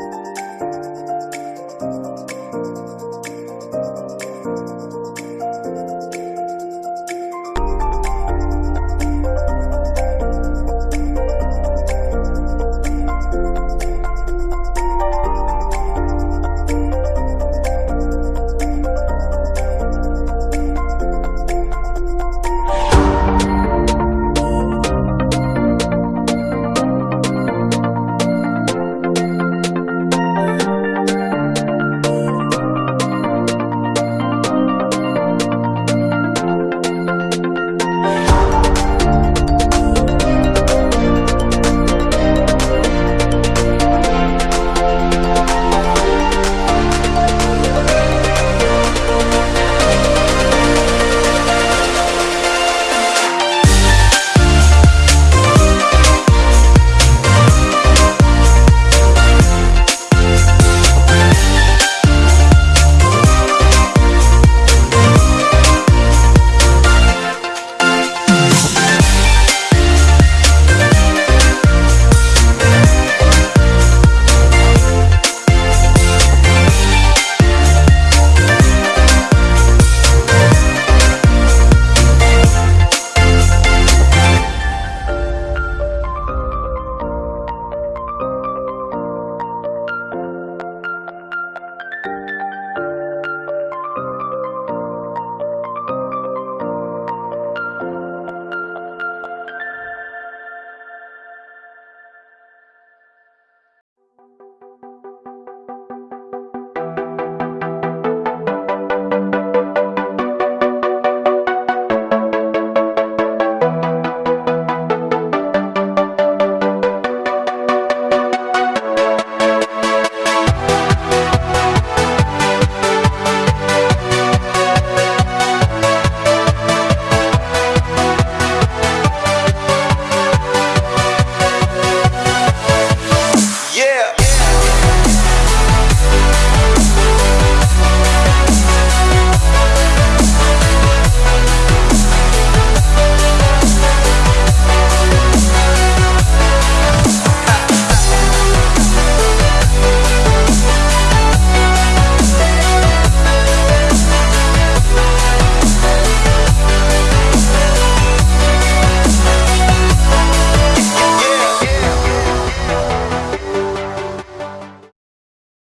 Música